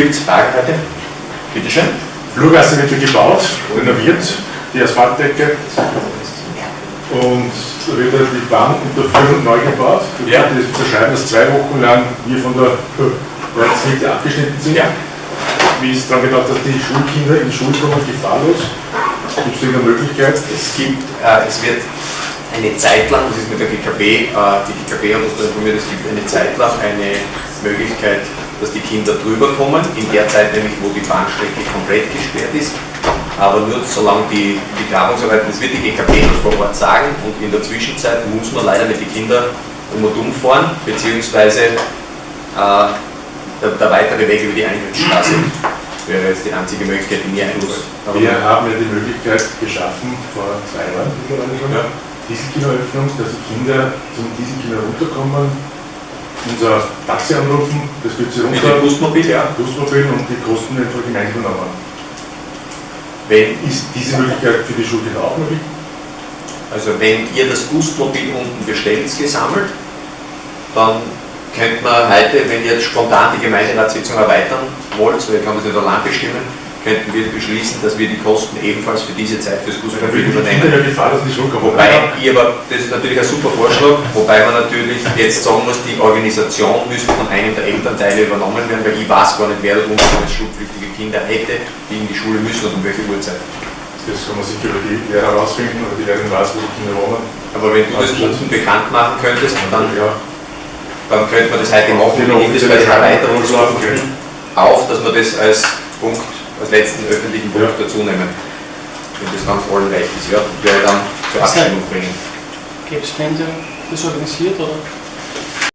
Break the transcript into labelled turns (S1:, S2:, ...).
S1: Gibt es Fragen heute? Bitte schön.
S2: Flurgasse wird ja gebaut, renoviert, die Asphaltdecke. Und da wird halt die Bahnunterführung neu gebaut.
S1: Ja.
S2: Das unterschreiben, dass zwei Wochen lang wir von der Ortsmitte abgeschnitten sind.
S1: Ja.
S2: Wie ist daran gedacht, dass die Schulkinder in die Schule kommen, gefahrlos? Gibt es irgendeine Möglichkeit?
S1: Es gibt, äh, es wird eine Zeit lang, das ist mit der GKB, äh, die GKB hat uns da informiert, es gibt eine Zeit lang eine Möglichkeit, dass die Kinder drüber kommen, in der Zeit nämlich, wo die Bahnstrecke komplett gesperrt ist, aber nur solange die, die Grabungsarbeiten, das wird die GKB uns vor Ort sagen und in der Zwischenzeit muss man leider mit den Kindern um und um fahren, beziehungsweise äh, der, der weitere Weg über die Eingangsstraße wäre jetzt die einzige Möglichkeit, die mir. Aber
S2: Wir haben ja die Möglichkeit geschaffen, vor zwei Jahren schon,
S1: Ja.
S2: Dieselkinoeröffnung, dass die Kinder zum Dieselkino runterkommen, unser Taxi anrufen, das wird sie
S1: mit
S2: runter,
S1: dem Busmobil, ja.
S2: Busmobil und die Kosten einfach gemeinsam übernommen.
S1: Wenn
S2: Ist diese Möglichkeit für die Schulkinder auch möglich?
S1: Also wenn ihr das Gustmobil unten bestellt, gesammelt, dann könnt man heute, wenn ihr jetzt spontan die Gemeinderatssitzung erweitern wollt, ihr kann das nicht allein bestimmen, könnten wir beschließen, dass wir die Kosten ebenfalls für diese Zeit fürs
S2: Kinder
S1: übernehmen. Wobei ich aber, das ist natürlich ein super Vorschlag, wobei man natürlich jetzt sagen muss, die Organisation müsste von einem der Elternteile übernommen werden, weil ich weiß gar nicht, wer da unten als schulpflichtige Kinder hätte, die in die Schule müssen und um welche Uhrzeit.
S2: Das kann man sicher über die Lehrer herausfinden oder die Lehrerin weiß, wo die Kinder wohnen.
S1: Aber wenn du das unten bekannt machen könntest, dann
S2: ja,
S1: dann könnte man das heute machen, wir nehmen das bei
S2: offizielle
S1: Erweiterungsstufen auf, dass wir das als Punkt, als letzten öffentlichen Punkt
S2: Ja.
S1: dazu nehmen. Wenn das ganz allen recht ist, ja, wäre dann zur Abstimmung bringen.
S3: Gäbe es wen, der das organisiert oder?